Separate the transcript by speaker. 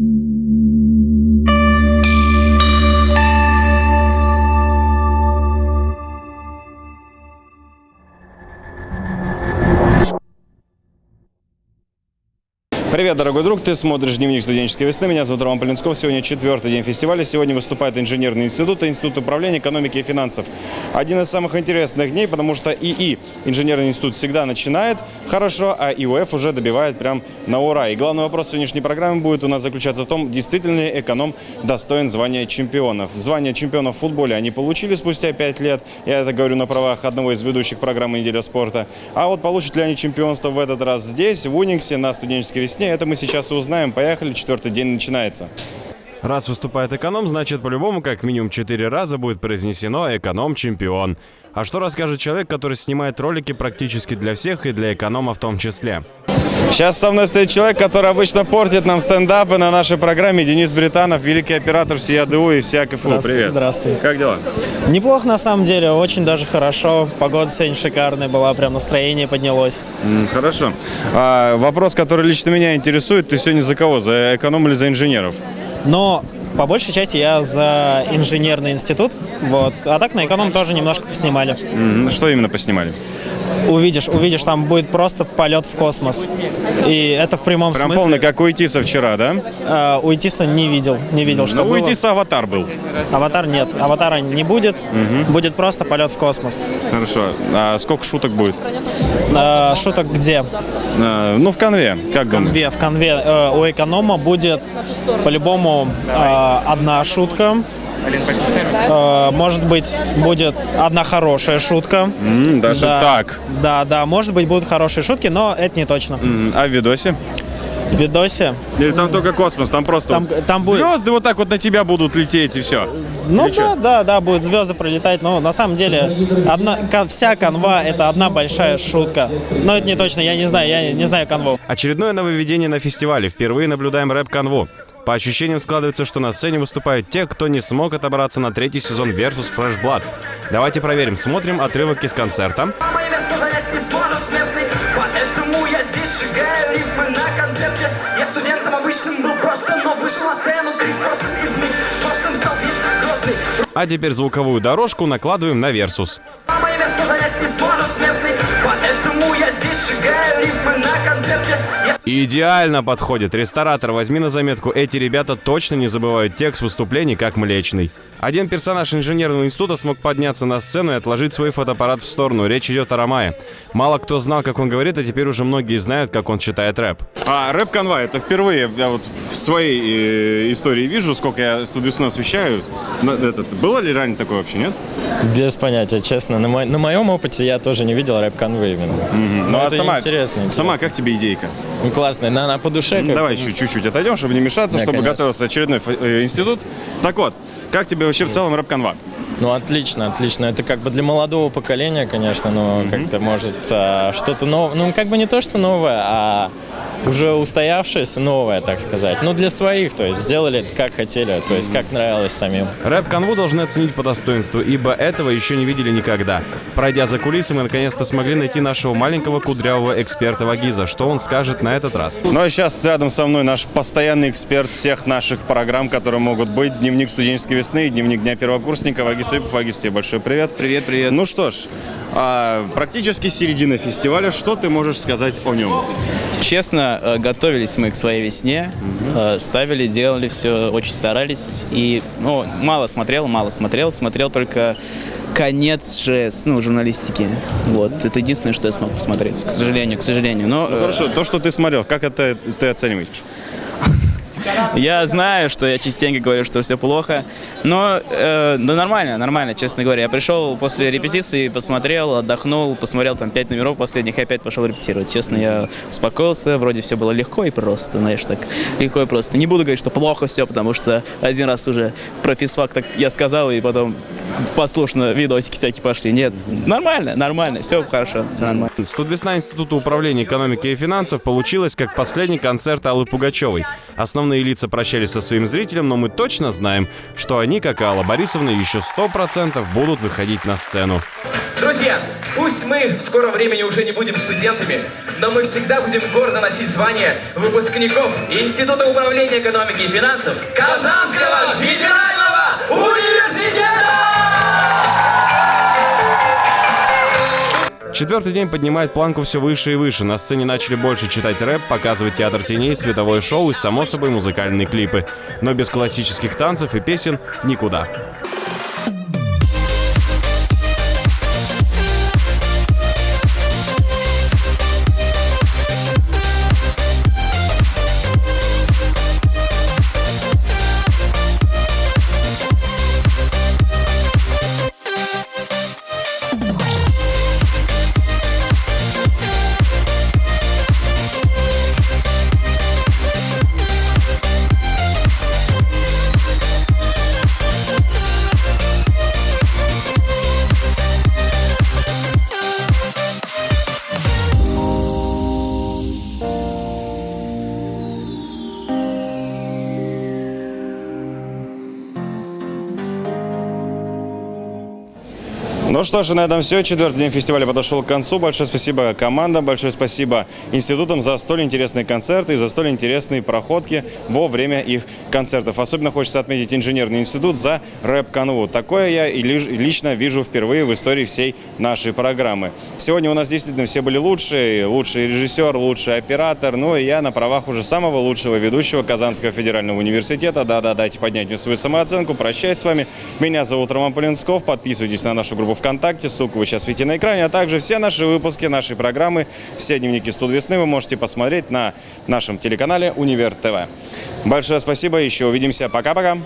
Speaker 1: Mm-hmm. Привет, дорогой друг, ты смотришь «Дневник студенческой весны». Меня зовут Роман Полинсков. Сегодня четвертый день фестиваля. Сегодня выступает инженерный институт и институт управления экономики и финансов. Один из самых интересных дней, потому что ИИ, инженерный институт, всегда начинает хорошо, а ИУФ уже добивает прям на ура. И главный вопрос сегодняшней программы будет у нас заключаться в том, действительно ли эконом достоин звания чемпионов. Звание чемпионов в футболе они получили спустя пять лет. Я это говорю на правах одного из ведущих программы «Неделя спорта». А вот получат ли они чемпионство в этот раз здесь, в Униксе, на студенческой весне, это мы сейчас и узнаем. Поехали, четвертый день начинается. Раз выступает эконом, значит по-любому как минимум четыре раза будет произнесено «эконом-чемпион». А что расскажет человек, который снимает ролики практически для всех и для эконома в том числе? Сейчас со мной стоит человек, который обычно портит нам стендапы на нашей программе. Денис Британов, великий оператор всей АДУ и всея КФУ.
Speaker 2: Здравствуй,
Speaker 1: Привет.
Speaker 2: здравствуй.
Speaker 1: Как дела?
Speaker 2: Неплохо на самом деле, очень даже хорошо. Погода сегодня шикарная была, прям настроение поднялось.
Speaker 1: М, Хорошо. А, вопрос, который лично меня интересует. Ты сегодня за кого? За эконом или за инженеров?
Speaker 2: Но по большей части я за инженерный институт, вот. А так на эконом тоже немножко поснимали.
Speaker 1: М, Что именно поснимали?
Speaker 2: Увидишь, увидишь, там будет просто полет в космос. И это в прямом
Speaker 1: Прям
Speaker 2: смысле.
Speaker 1: полный, как у Итиса вчера, да?
Speaker 2: А, у Итиса не видел, не видел, что
Speaker 1: Но у
Speaker 2: было.
Speaker 1: Итиса аватар был.
Speaker 2: Аватар нет, аватара не будет, будет просто полет в космос.
Speaker 1: Хорошо. А сколько шуток будет?
Speaker 2: А, шуток где?
Speaker 1: А, ну, в конве. Как
Speaker 2: В
Speaker 1: думаешь?
Speaker 2: конве, в конве э, у эконома будет по-любому э, одна шутка. Э, может быть, будет одна хорошая шутка.
Speaker 1: М, даже
Speaker 2: Да.
Speaker 1: так.
Speaker 2: Да, да, может быть, будут хорошие шутки, но это не точно.
Speaker 1: М, А в видосе?
Speaker 2: В видосе.
Speaker 1: Или там только космос, там просто
Speaker 2: Там-
Speaker 1: вот
Speaker 2: там будет-
Speaker 1: звезды вот так вот на тебя будут лететь и все.
Speaker 2: Ну
Speaker 1: Или чё?
Speaker 2: да, да, да, будут звезды пролетать, но на самом деле одна, кон- вся канва это одна большая шутка. Но это не точно, я не знаю, я не знаю канву.
Speaker 1: Очередное нововведение на фестивале. Впервые наблюдаем рэп-канву. По ощущениям складывается, что на сцене выступают те, кто не смог отобраться на третий сезон Versus Fresh Blood. Давайте проверим. Смотрим отрывок из концерта.
Speaker 3: Мое место занять не сможет смертный Поэтому я здесь сжигаю рифмы на концерте Я студентом обычным был просто, но вышел на сцену крис-кроссом и вмиг Простым стал вид грозный
Speaker 1: А теперь звуковую дорожку накладываем на Versus. Идеально подходит. Ресторатор, возьми на заметку, эти ребята точно не забывают текст выступлений, как Млечный. Один персонаж инженерного института смог подняться на сцену и отложить свой фотоаппарат в сторону. Речь идет о Рамае. Мало кто знал, как он говорит, а теперь уже многие знают, как он читает рэп. А рэп-канва, это впервые я вот в своей э, истории вижу, сколько я студию освещаю. На- этот, было ли ранее такое вообще, нет?
Speaker 4: Без понятия, честно. На, мо- на моем опыте я тоже не видел рэп-конвы именно.
Speaker 1: Ну а
Speaker 4: это
Speaker 1: сама,
Speaker 4: интересно,
Speaker 1: сама
Speaker 4: интересно.
Speaker 1: как тебе идейка?
Speaker 4: Ну, классно. На, на по душе. Как-
Speaker 1: Давай еще чуть-чуть отойдем, чтобы не мешаться,
Speaker 4: Да,
Speaker 1: чтобы
Speaker 4: конечно.
Speaker 1: готовился очередной э, институт. Так вот, как тебе вообще в целом рэп-канва?
Speaker 4: Ну, отлично, отлично. Это как бы для молодого поколения, конечно, но как-то может а, что-то новое. Ну, как бы не то, что новое, а уже устоявшееся новое, так сказать. Ну, для своих, то есть сделали как хотели, то есть как нравилось самим.
Speaker 1: Рэп-канву должны оценить по достоинству, ибо этого еще не видели никогда. Пройдя за кулисы, мы наконец-то смогли найти нашего маленького кудрявого эксперта Вагиза. Что он скажет на этот раз? Ну а сейчас рядом со мной наш постоянный эксперт всех наших программ, которые могут быть. Дневник студенческой весны и дневник дня первокурсника. Вагис Ипов. Вагис, тебе большой привет.
Speaker 5: Привет, привет.
Speaker 1: Ну что ж, а, практически середина фестиваля. Что ты можешь сказать о нем?
Speaker 5: Честно, э, готовились мы к своей весне, э, ставили, делали все, очень старались. И, ну, мало смотрел, мало смотрел, смотрел только конец же, ну, журналистики. Вот, это единственное, что я смог посмотреть, к сожалению, к сожалению. Но
Speaker 1: Ну,
Speaker 5: э,
Speaker 1: хорошо, то, что ты смотрел, как это ты оцениваешь?
Speaker 5: Я знаю, что я частенько говорю, что все плохо, но э, да нормально, нормально, честно говоря. Я пришел после репетиции, посмотрел, отдохнул, посмотрел там пять номеров последних и опять пошел репетировать. Честно, я успокоился, вроде все было легко и просто, знаешь, так легко и просто. Не буду говорить, что плохо все, потому что один раз уже про физфак так я сказал, и потом послушно видосики всякие пошли. Нет, нормально, нормально, все хорошо, все нормально.
Speaker 1: Студвесна Института управления экономики и финансов получилась как последний концерт Аллы Пугачевой. Основные знакомые лица прощались со своим зрителем, но мы точно знаем, что они, как и Алла Борисовна, еще сто процентов будут выходить на сцену.
Speaker 3: Друзья, пусть мы в скором времени уже не будем студентами, но мы всегда будем гордо носить звание выпускников
Speaker 6: Института управления экономики и финансов
Speaker 3: Казанского федерального
Speaker 1: Четвертый день поднимает планку все выше и выше. На сцене начали больше читать рэп, показывать театр теней, световое шоу и, само собой, музыкальные клипы. Но без классических танцев и песен никуда. Ну что ж, на этом все. Четвертый день фестиваля подошел к концу. Большое спасибо командам, большое спасибо институтам за столь интересные концерты и за столь интересные проходки во время их концертов. Особенно хочется отметить инженерный институт за рэп-канву. Такое я и лично вижу впервые в истории всей нашей программы. Сегодня у нас действительно все были лучшие. Лучший режиссер, лучший оператор. Ну и я на правах уже самого лучшего ведущего Казанского федерального университета. Да-да, дайте поднять мне свою самооценку. Прощаюсь с вами. Меня зовут Роман Полинсков. Подписывайтесь на нашу группу ВКонтакте. Ссылку вы сейчас видите на экране. А также все наши выпуски нашей программы, все дневники студ весны вы можете посмотреть на нашем телеканале Универ ТВ. Большое спасибо. Еще увидимся. Пока-пока.